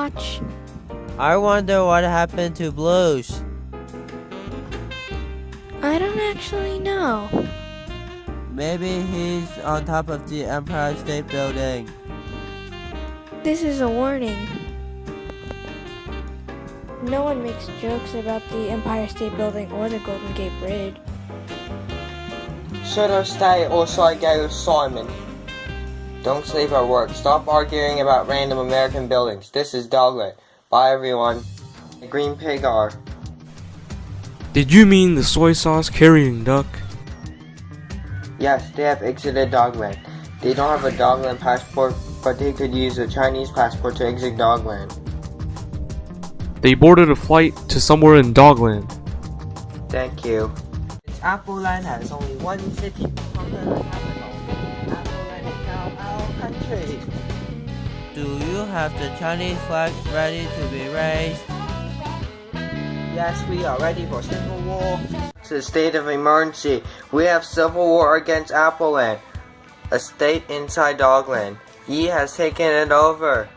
watch. I wonder what happened to Blues. I don't actually know. Maybe he's on top of the Empire State Building. This is a warning. No one makes jokes about the Empire State Building or the Golden Gate Bridge. Should I stay or should I go with Simon? Don't sleep at work. Stop arguing about random American buildings. This is Dogland. Bye everyone. The Green Pig R. Did you mean the soy sauce carrying duck? Yes, they have exited Dogland. They don't have a Dogland passport, but they could use a Chinese passport to exit Dogland. They boarded a flight to somewhere in Dogland. Thank you. Appleland has only one city, Do you have the Chinese flag ready to be raised? Yes, we are ready for civil war. It's a state of emergency. We have civil war against Appleland, a state inside Dogland. He has taken it over.